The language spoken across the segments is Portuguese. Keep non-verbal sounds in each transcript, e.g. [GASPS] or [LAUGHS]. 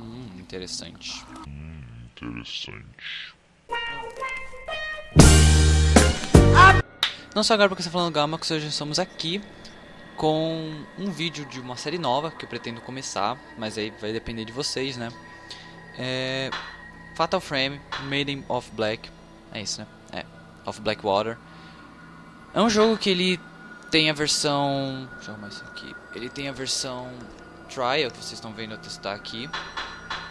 Hum, interessante. Hum, interessante. Não só agora porque você está falando Gama, que hoje estamos aqui com um vídeo de uma série nova que eu pretendo começar, mas aí vai depender de vocês, né? É Fatal Frame, Maiden of Black, é isso, né? É, of Blackwater. É um jogo que ele tem a versão, deixa eu arrumar isso aqui. Ele tem a versão trial que vocês estão vendo eu testar aqui.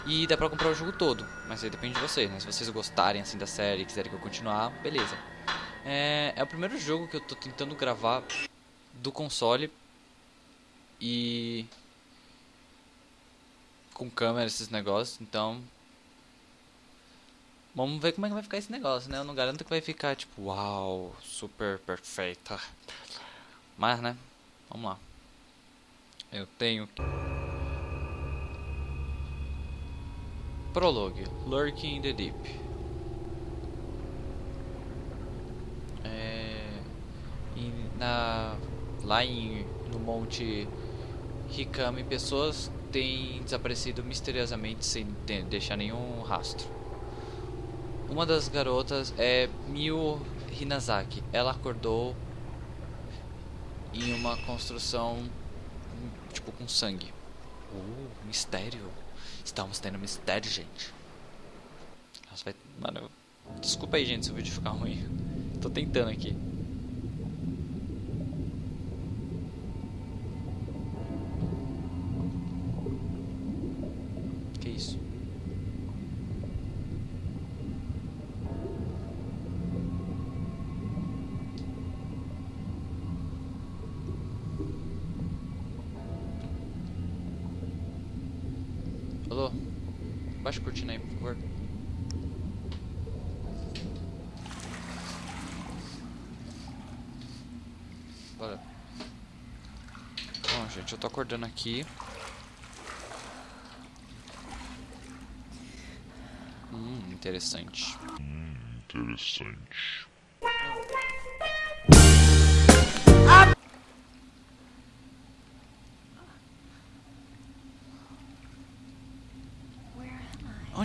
E dá pra comprar o jogo todo, mas aí depende de vocês, né? Se vocês gostarem assim da série e quiserem que eu continuar, beleza. É, é o primeiro jogo que eu tô tentando gravar do console e com câmera esses negócios, então vamos ver como é que vai ficar esse negócio, né? Eu não garanto que vai ficar tipo, uau, super perfeita. Mas, né? Vamos lá. Eu tenho Prologue, Lurking in the Deep. É, na, lá em, no Monte Hikami, pessoas têm desaparecido misteriosamente sem ter, deixar nenhum rastro. Uma das garotas é Miu Hinazaki. Ela acordou em uma construção tipo com sangue. Uh, mistério. Estamos tendo mistério, gente. Nossa, vai... Mano, desculpa aí, gente, se o vídeo ficar ruim. Tô tentando aqui. Alô? Baixa a cortina aí, por favor. Bora. Bom, gente, eu tô acordando aqui. Hum, interessante. Hum, interessante.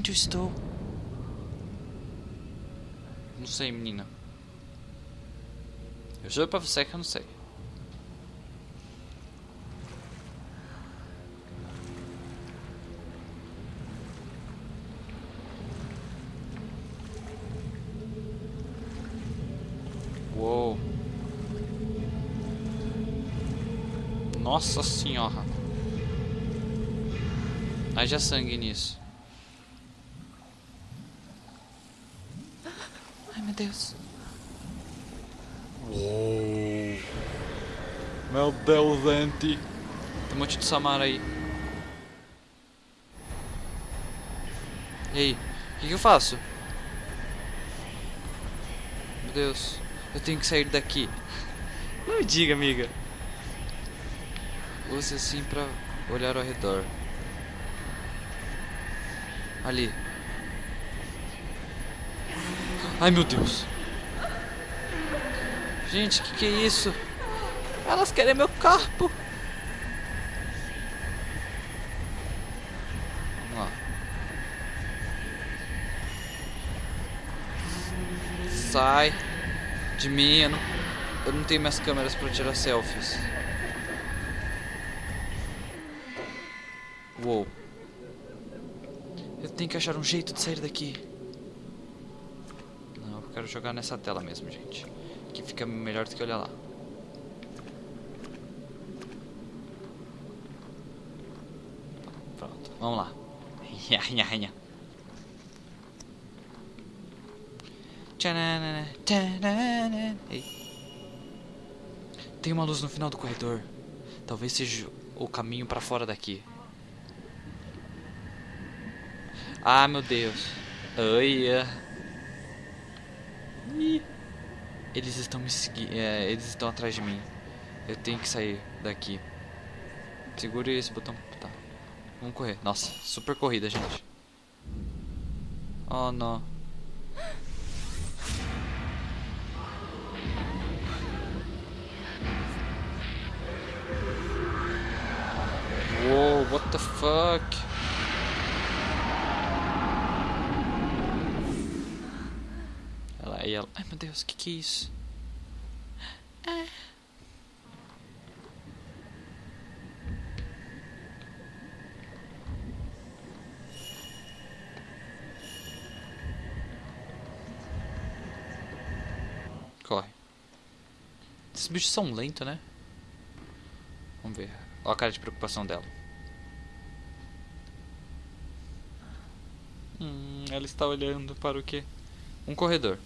Onde eu estou? Não sei, menina. Eu juro pra você que eu não sei. Uou. Nossa senhora. Haja sangue nisso. Ai meu Deus. Uou. Meu Deus, gente. Tem um monte de Samara aí. E aí? O que, que eu faço? Meu Deus. Eu tenho que sair daqui. Não me diga, amiga. Use assim pra olhar ao redor. Ali. Ai meu Deus. Gente, que que é isso? Elas querem meu corpo. Vamos lá. Sai de mim. Eu não, eu não tenho minhas câmeras para tirar selfies. Uou. Eu tenho que achar um jeito de sair daqui. Quero jogar nessa tela mesmo, gente. Que fica melhor do que olhar lá. Pronto, vamos lá. [LAUGHS] Tem uma luz no final do corredor. Talvez seja o caminho pra fora daqui. Ah, meu Deus. Olha. Eles estão me seguindo. É, eles estão atrás de mim. Eu tenho que sair daqui. Segure esse botão. Tá. Vamos correr. Nossa, super corrida, gente. Oh, não. Whoa, what the fuck? Aí ela. Ai meu Deus, que que é isso? Ah. Corre. Esses bichos são lentos, né? Vamos ver. Olha a cara de preocupação dela. Hum, ela está olhando para o quê? Um corredor.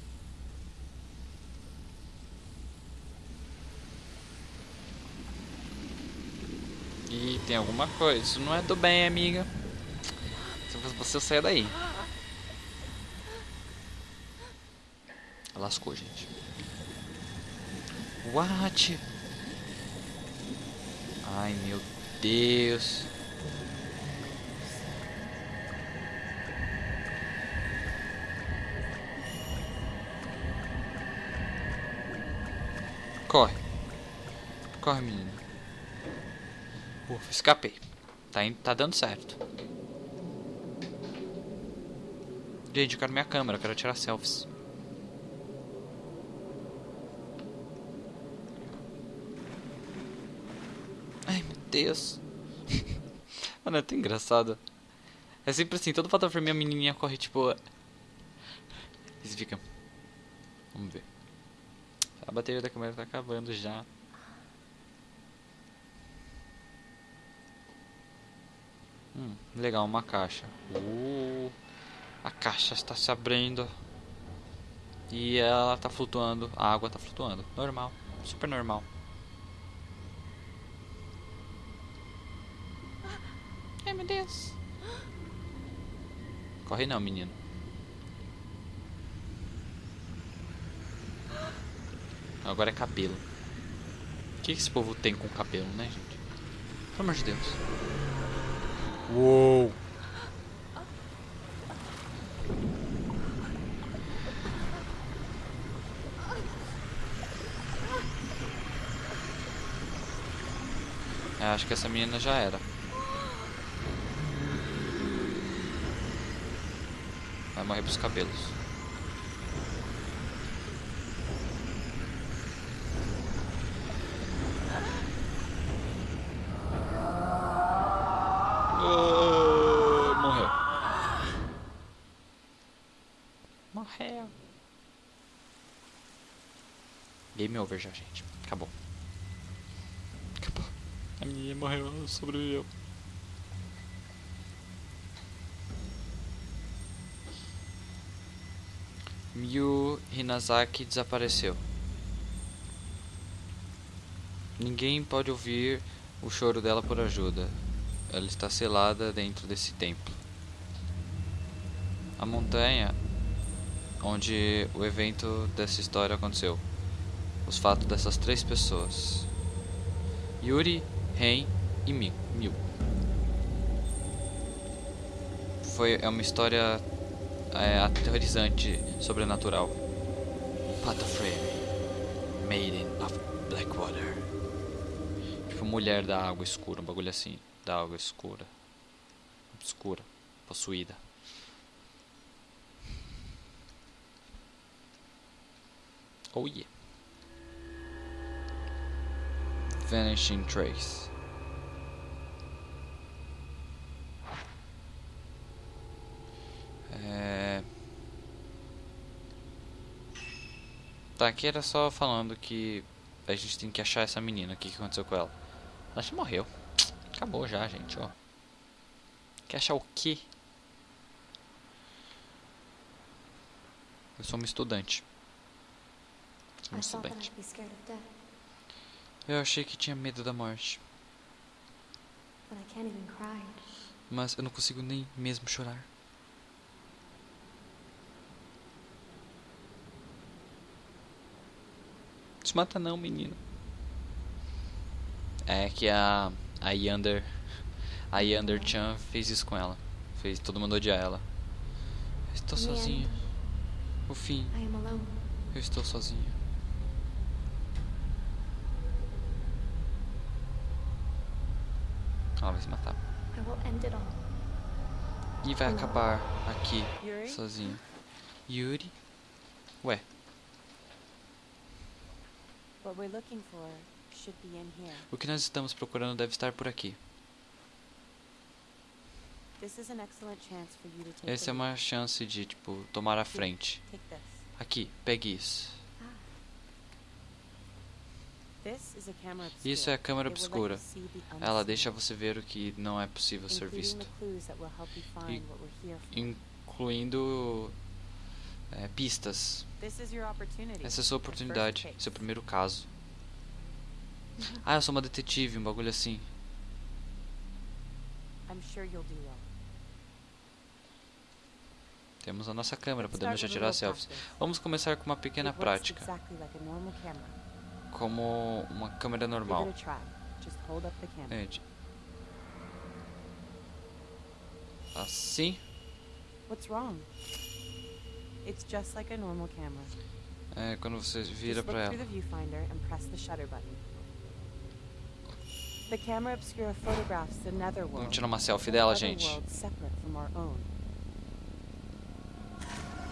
E tem alguma coisa. Isso não é do bem, amiga. Se você sair daí. Lascou, gente. What? Ai, meu Deus. Corre. Corre, menino. Ufa, escapei. Tá, indo, tá dando certo. Gente, eu quero minha câmera, eu quero tirar selfies. Ai, meu Deus. [LAUGHS] Mano, é tão engraçado. É sempre assim, todo Frame a menininha corre tipo... E você fica... Vamos ver. A bateria da câmera tá acabando já. Hum, legal, uma caixa. Uh, a caixa está se abrindo. E ela tá flutuando. A água tá flutuando. Normal. Super normal. Ai meu Deus. Corre não, menino. Agora é cabelo. O que esse povo tem com cabelo, né, gente? Pelo amor de Deus. Uou! É, acho que essa menina já era. Vai morrer pros cabelos. Ah, morreu. Morreu. Game over já, gente. Acabou. Acabou. A menina morreu, sobreviveu. Miyu Hinazaki desapareceu. Ninguém pode ouvir o choro dela por ajuda. Ela está selada dentro desse templo. A montanha onde o evento dessa história aconteceu. Os fatos dessas três pessoas. Yuri, Ren e Mi- Miu. Foi é uma história é, aterrorizante, sobrenatural. Pata Frame, Maiden of Blackwater. Tipo, mulher da água escura, um bagulho assim. Da água escura. Escura. Possuída. Oh yeah. Vanishing Trace. É... Tá, aqui era só falando que a gente tem que achar essa menina. O que, que aconteceu com ela? Ela já morreu. Acabou já, gente, ó. Quer achar o quê? Eu sou uma estudante. Sou uma estudante. I'd be scared of death, Eu achei que tinha medo da morte. Mas eu não consigo nem mesmo chorar. Se mata não, menino. É que a a Yander a Yander Chan fez isso com ela. Fez todo mundo odiar ela. Eu estou sozinha. O fim, eu estou sozinha. Ela vai se matar. E vai acabar aqui, Yuri? sozinho. Yuri? Ué. O que nós estamos procurando deve estar por aqui. Essa é uma chance de, tipo, tomar a frente. Aqui, pegue isso. Isso é a câmera obscura. Ela deixa você ver o que não é possível ser visto, for. incluindo é, pistas. Essa é a sua oportunidade, seu primeiro caso. [LAUGHS] Ah, eu sou uma detetive, um bagulho assim. Temos a nossa câmera, podemos já tirar selfies. Vamos começar com uma pequena prática, como uma câmera normal. Gente. Assim. What's wrong? It's just like a normal camera. É quando você vira look ela. Vamos tirar uma selfie dela, gente. own.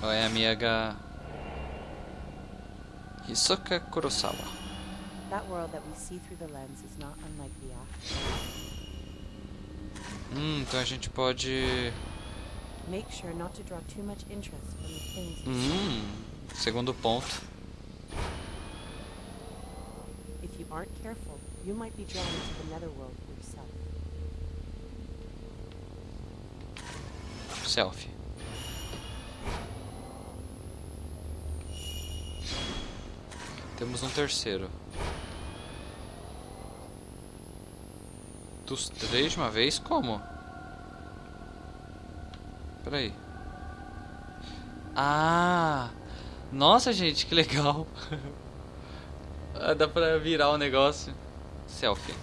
Oi, amiga. Hisoka Kurosawa. That world that we see through the lens is not unlike the after. Hum, então a gente pode. Make sure not to draw too much interest from the things. Hum, segundo ponto. If you aren't careful, you might be drawn into the netherworld yourself. Selfie. Temos um terceiro. Dos três de uma vez? Como? Peraí. Ah! Nossa, gente, que legal! [LAUGHS] Ah, Dá pra virar o negócio. Selfie.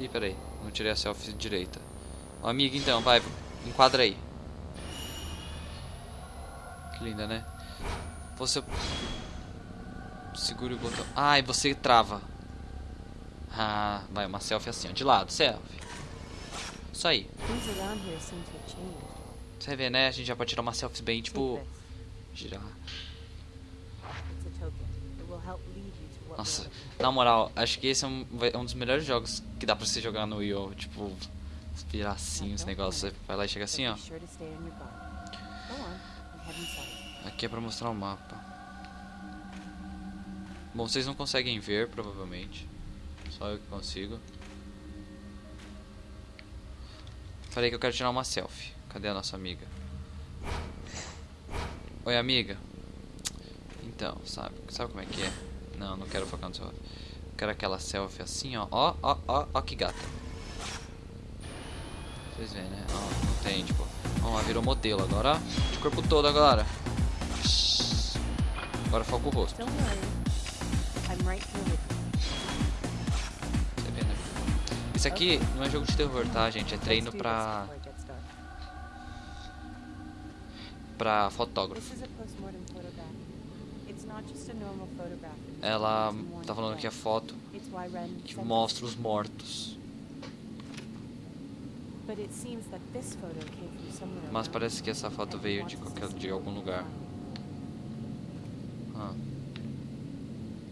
Ih, peraí. Não tirei a selfie direita. Ó, amiga, então, vai. Enquadra aí. Que linda, né? Você... Segura o botão. Ah, e você trava. Ah, vai, uma selfie assim, ó. De lado, selfie. Isso aí. Você vê, né? A gente já pode tirar uma selfie bem, tipo... Girar. Nossa, na moral, acho que esse é um, é um dos melhores jogos que dá pra você jogar no Wii. Tipo, virar assim os negócios. Você vai lá e chega assim, ó. Aqui é pra mostrar o mapa. Bom, vocês não conseguem ver, provavelmente. Só eu que consigo. Falei que eu quero tirar uma selfie. Cadê a nossa amiga? Oi, amiga. Então, sabe, sabe como é que é? Não, não quero focar no seu. Quero aquela selfie assim, ó. Ó, ó, ó, ó que gata. Vocês veem, né? Ó, não tem, tipo. Ó, ela virou modelo agora. De corpo todo agora. Agora foca o rosto. Don't worry. I'm right here with Isso aqui não é jogo de terror, tá, gente? É treino pra, pra fotógrafo. Ela tá falando que é foto que mostra os mortos. But it seems that this photo came from somewhere Mas parece que essa foto veio de qualquer de algum lugar. Ah.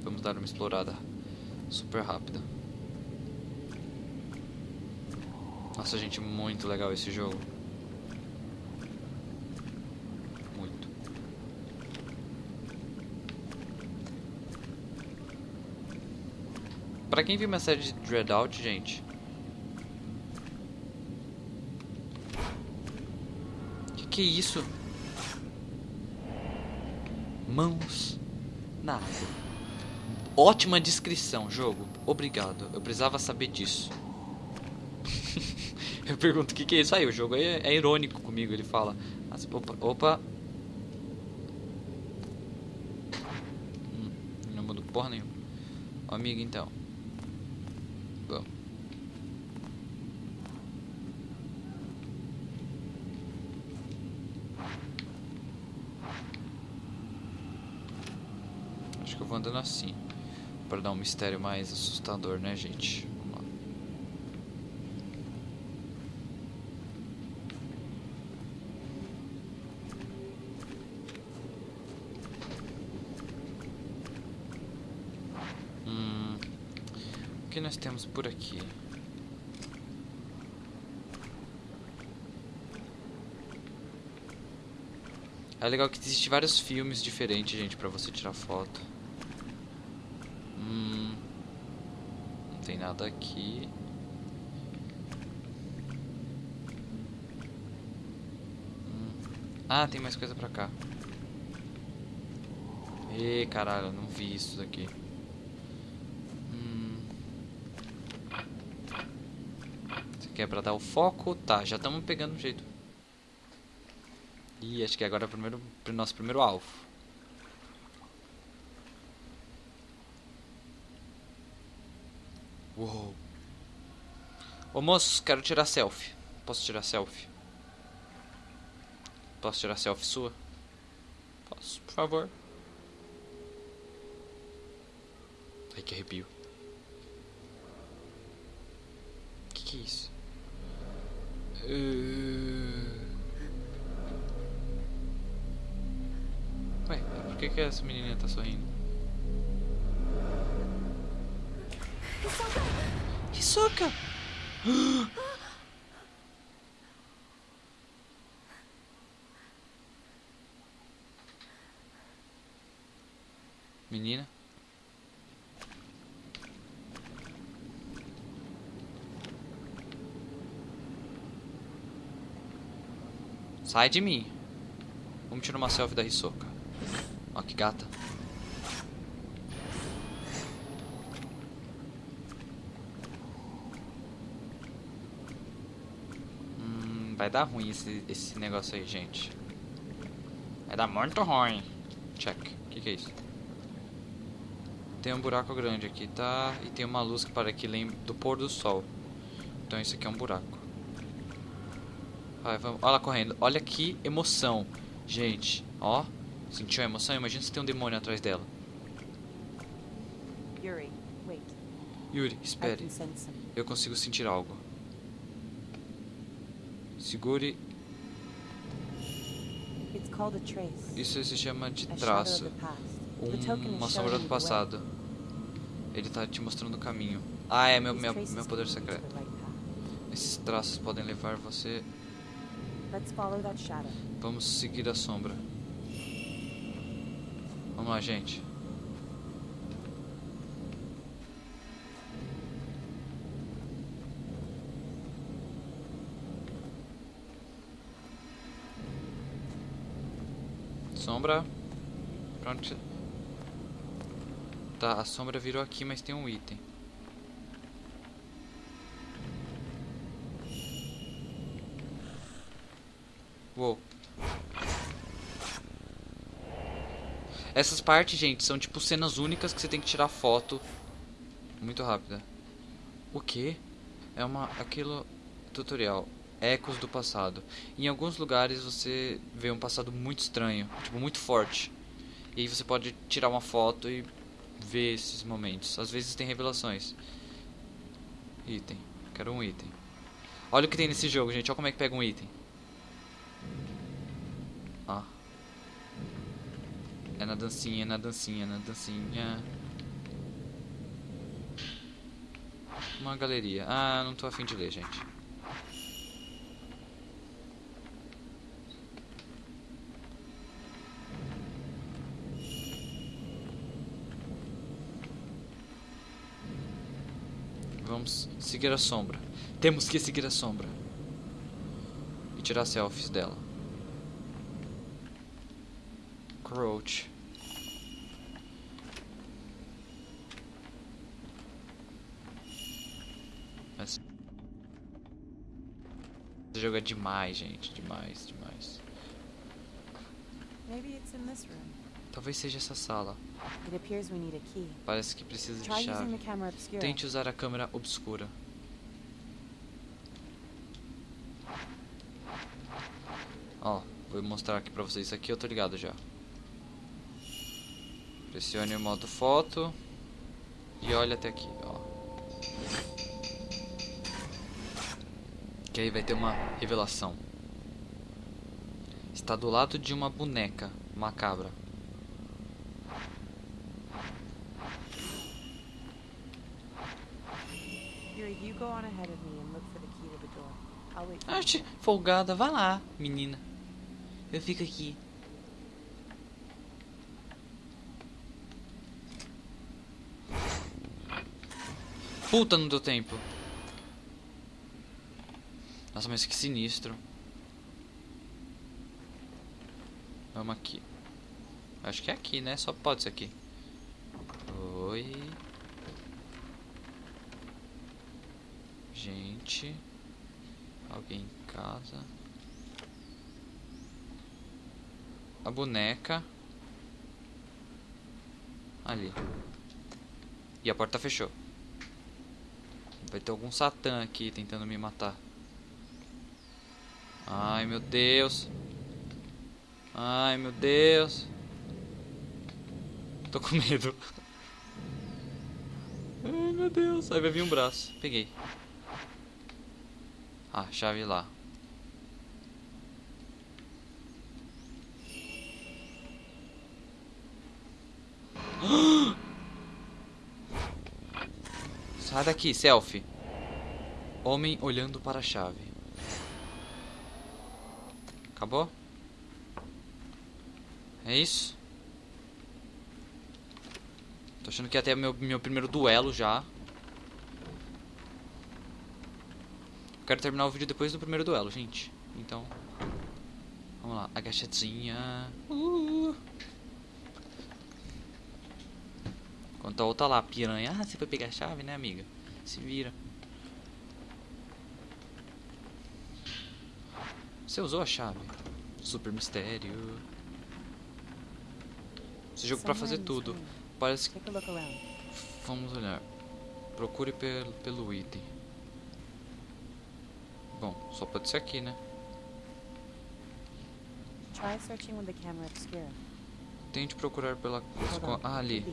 Vamos dar uma explorada super rápida. Nossa, gente, muito legal esse jogo. Muito. Pra quem viu minha série de Dreadout, gente. Que que é isso? Mãos na água. Ótima descrição, jogo. Obrigado. Eu precisava saber disso. [LAUGHS] Eu pergunto o que, que é isso aí. O jogo é, é irônico comigo. Ele fala: "Ah, Opa, opa. Hum, não mudou porra nenhuma. Ó, Amigo, então. Vamos. Acho que eu vou andando assim. Pra dar um mistério mais assustador, né, gente? Vamos lá. que nós temos por aqui? É legal que existe vários filmes diferentes, gente, pra você tirar foto. Hum, não tem nada aqui. Hum. Ah, tem mais coisa pra cá. Ê, caralho, não vi isso daqui. Hum. Isso aqui é pra dar o foco? Tá, já estamos pegando um jeito. Ih, acho que agora é o primeiro, nosso primeiro alvo. Uou. Ô moço, quero tirar selfie. Posso tirar selfie? Posso tirar selfie sua? Posso, por favor. Ai, que arrepio. Que que é isso? Uh... Ué, por que que essa menininha tá sorrindo? Hisoka! Menina? Sai de mim. Vamos tirar uma selfie da Hisoka. Ó que gata. Hum, vai dar ruim esse, esse negócio aí, gente. Vai dar muito ruim. Check. O que, que é isso? Tem um buraco grande aqui, tá? E tem uma luz que para aqui lembra do pôr do sol. Então isso aqui é um buraco. Vai, vamos. Olha ela correndo. Olha que emoção. Gente, ó. Sentiu a emoção? Imagina se tem um demônio atrás dela. Yuri, wait. Yuri, espere. Eu consigo sentir algo. Segure. Isso se chama de traço. Um, uma sombra do passado. Ele tá te mostrando o caminho. Ah, é meu, meu, meu poder secreto. Esses traços podem levar você. Vamos seguir a sombra. Vamos lá, gente. Sombra. Pronto. Tá, a sombra virou aqui, mas tem um item. Uou. Essas partes, gente, são tipo cenas únicas que você tem que tirar foto muito rápida. O que? É uma aquilo tutorial. Ecos do passado. Em alguns lugares você vê um passado muito estranho, tipo muito forte. E aí você pode tirar uma foto e ver esses momentos. Às vezes tem revelações. Item. Quero um item. Olha o que tem nesse jogo, gente. Olha como é que pega um item. Ó. É na dancinha, na dancinha, na dancinha. Uma galeria. Ah, não tô afim de ler, gente. Vamos seguir a sombra. Temos que seguir a sombra. E tirar selfies dela. Crouch. Mas... Esse jogo é demais, gente. Demais, demais. Maybe it's in this room. Talvez seja essa sala. It appears we need a key. Parece que precisa de chave. Tente usar a câmera obscura. Ó, vou mostrar aqui pra vocês. Isso aqui eu tô ligado já. Pressione o modo foto. E olha até aqui, ó. Que aí vai ter uma revelação. Está do lado de uma boneca macabra. Arte folgada, vai lá, menina. Eu fico aqui. Puta, não deu tempo. Nossa, mas que sinistro. Vamos aqui. Acho que é aqui, né? Só pode ser aqui. Oi. Gente. Alguém em casa. A boneca. Ali. E a porta fechou. Vai ter algum satã aqui tentando me matar. Ai, meu Deus. Ai, meu Deus. Tô com medo. Ai, meu Deus. Aí vai vir um braço. Peguei. Ah, chave lá. Sai daqui, selfie. Homem olhando para a chave. Acabou? É isso? Tô achando que ia meu, meu primeiro duelo já. Quero terminar o vídeo depois do primeiro duelo, gente. Então, vamos lá. Agachadinha. Uh. Enquanto a outra lá, piranha. Ah, você foi pegar a chave, né, amiga? Se vira. Você usou a chave. Super mistério. Esse jogo pra fazer tudo. Parece que. Vamos olhar. Procure pelo, pelo item. Bom, só pode ser aqui, né? Try searching with the camera obscura. Tente procurar pela. On. Ah, ali.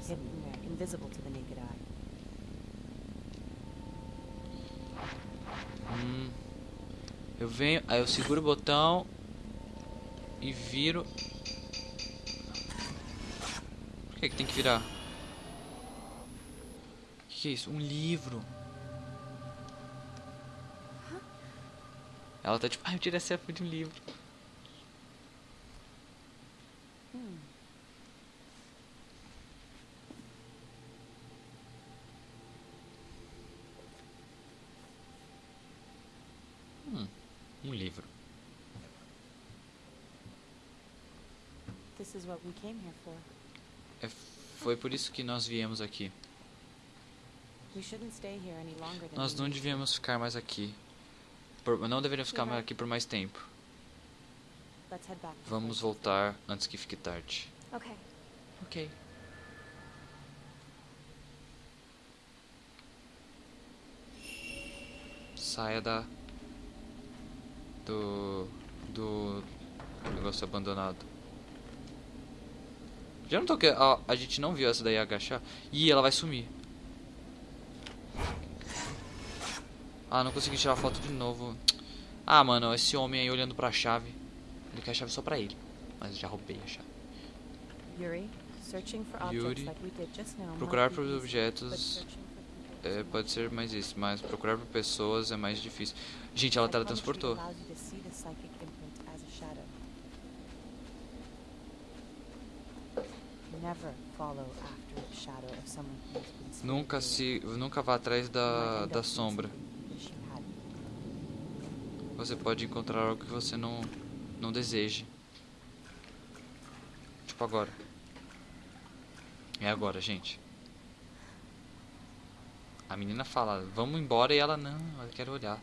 Hum. Eu venho, aí eu seguro o botão e viro. Por que, que tem que virar? O que, que é isso? Um livro. Ela tá tipo, ai, eu tirei a selfie de um livro. Um livro. This is what we came here for. É, foi por isso que nós viemos aqui. We shouldn't stay here any longer than Nós não devíamos ficar mais aqui. Por- não deveríamos ficar mais aqui por mais tempo. Vamos voltar antes que fique tarde. Okay. Ok. Saia da. Do. Do. Negócio abandonado. Já não tô que. A, a gente não viu essa daí agachar. Ih, ela vai sumir. Ah, não consegui tirar foto de novo. Ah, mano, esse homem aí olhando pra chave. Ele quer a chave só pra ele. Mas já roubei a chave. Yuri, searching for objects Yuri, Procurar por objetos é, pode ser mais isso, mas procurar por pessoas é mais difícil. Gente, ela teletransportou. Nunca se, nunca vá atrás da, da sombra. Você pode encontrar algo que você não não deseje. Tipo agora. É agora, gente. A menina fala, vamos embora e ela não, ela quer olhar.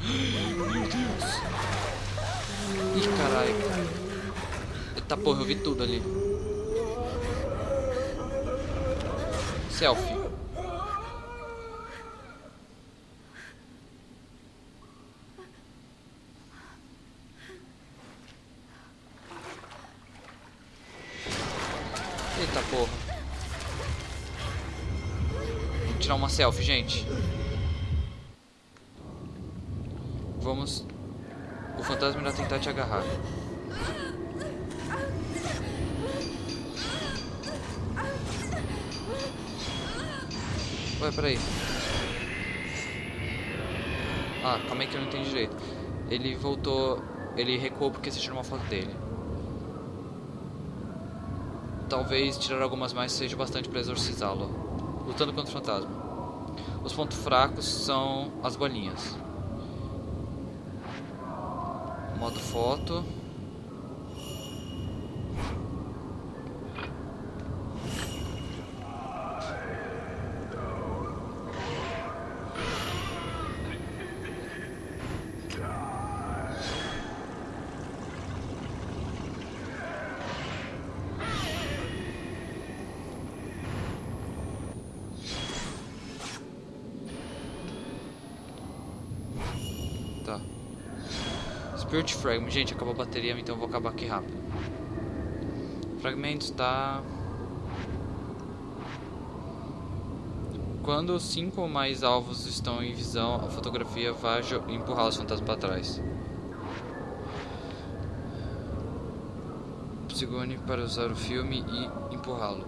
Meu Deus. [GASPS] Ih, caralho. Eita porra, eu vi tudo ali. Selfie. Eita porra. Vamos tirar uma selfie, gente. Vamos. O fantasma irá tentar te agarrar. Ué, peraí. Ah, calma aí que eu não entendi direito. Ele voltou... Ele recuou porque você tirou uma foto dele. Talvez tirar algumas mais seja bastante para exorcizá-lo. Lutando contra o fantasma. Os pontos fracos são as bolinhas. Modo foto. Tá. Spirit Fragment. Gente, acabou a bateria, então eu vou acabar aqui rápido. Fragmentos tá. Quando cinco ou mais alvos estão em visão, a fotografia vai empurrar os fantasmas para trás. Segure para usar o filme e empurrá-lo.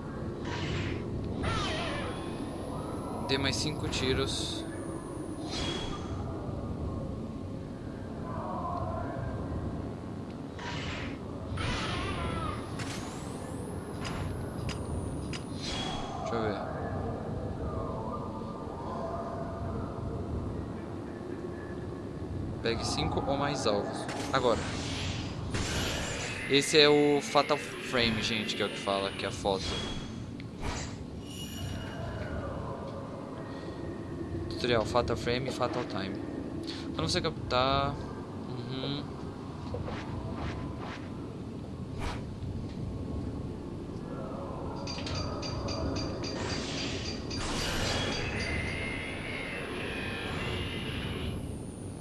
Dê mais cinco tiros. Deixa eu ver. Pegue cinco ou mais alvos. Agora. Esse é o Fatal Frame, gente, que é o que fala, que é a foto. Tutorial Fatal Frame e Fatal Time. Quando você captar. Uhum.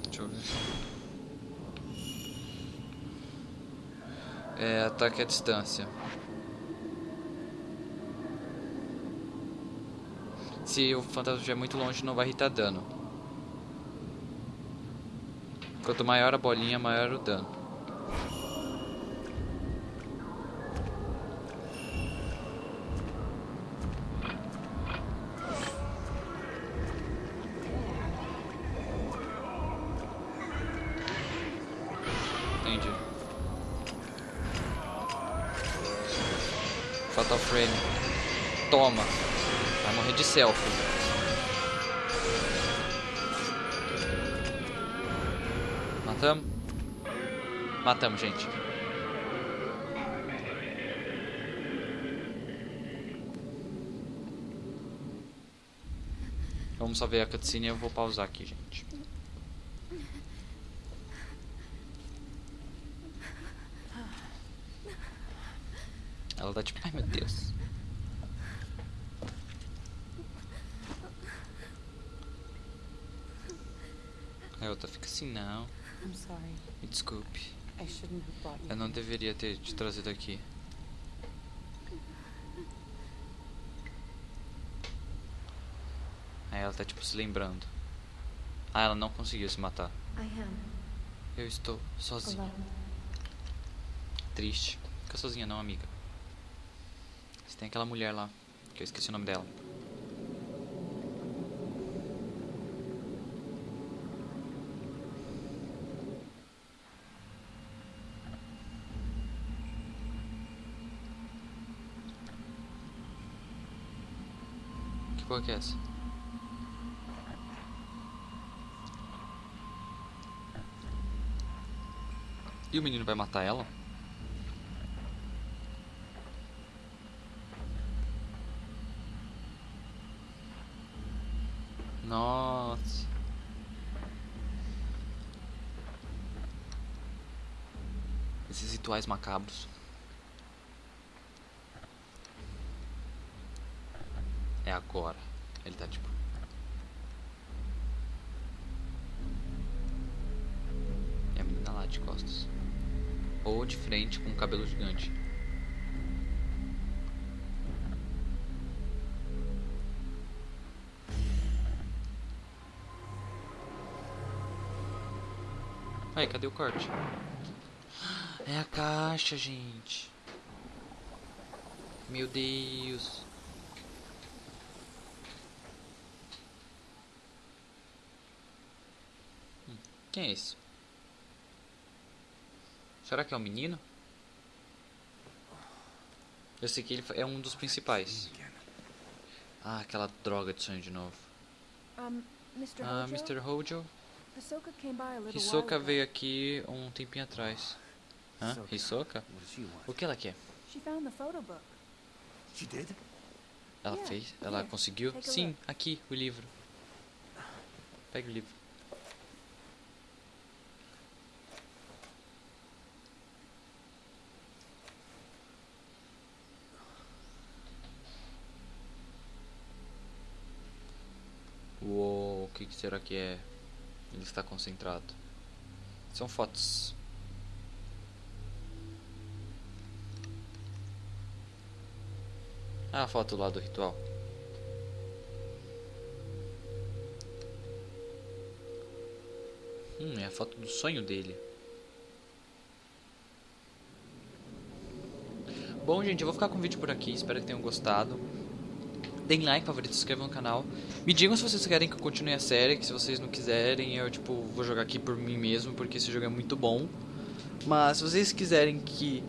Deixa eu ver. É, ataque à distância. Se o fantasma estiver muito longe, não vai irritar dano. Quanto maior a bolinha, maior o dano. Entendi. Fatal Frame. Toma. Vai morrer de selfie. Matamos? Matamos, gente. Vamos só ver a cutscene e eu vou pausar aqui, gente. Ela tá tipo, ai meu Deus. A outra fica assim, não. I'm sorry. Me desculpe. I shouldn't have brought you. Eu não deveria ter te trazido aqui. Aí ela tá tipo se lembrando. Ah, ela não conseguiu se matar. I am Eu estou sozinha. alone. Triste. Fica sozinha não, amiga. Tem aquela mulher lá, que eu esqueci o nome dela. Que porra que é essa? E o menino vai matar ela? Nossa. Esses rituais macabros. É agora. Ele tá tipo. E a menina lá de costas. Ou de frente com um cabelo gigante. Aí, cadê o corte? É a caixa, gente. Meu Deus. Hum, quem é isso? Será que é um menino? Eu sei que ele é um dos principais. Ah, aquela droga de sonho de novo. Ah, Mr. Hojo? Hisoka veio aqui um tempinho atrás. Hã? Hisoka. Hisoka? O que ela quer? She found the photo book. She did? Ela fez? Ela conseguiu? Sim, aqui, o livro. Pega o livro. Uou, o que será que é? Ele está concentrado. São fotos. A foto lá do ritual. Hum, é a foto do sonho dele. Bom, gente, eu vou ficar com o vídeo por aqui. Espero que tenham gostado. Deem like, favorito, se inscrevam no canal. Me digam se vocês querem que eu continue a série, que se vocês não quiserem, eu tipo vou jogar aqui por mim mesmo, porque esse jogo é muito bom. Mas se vocês quiserem que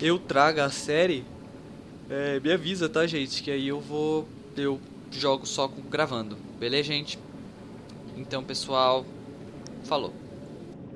eu traga a série, é, me avisa, tá, gente? Que aí eu vou. Eu jogo só com, gravando. Beleza, gente? Então, pessoal. Falou.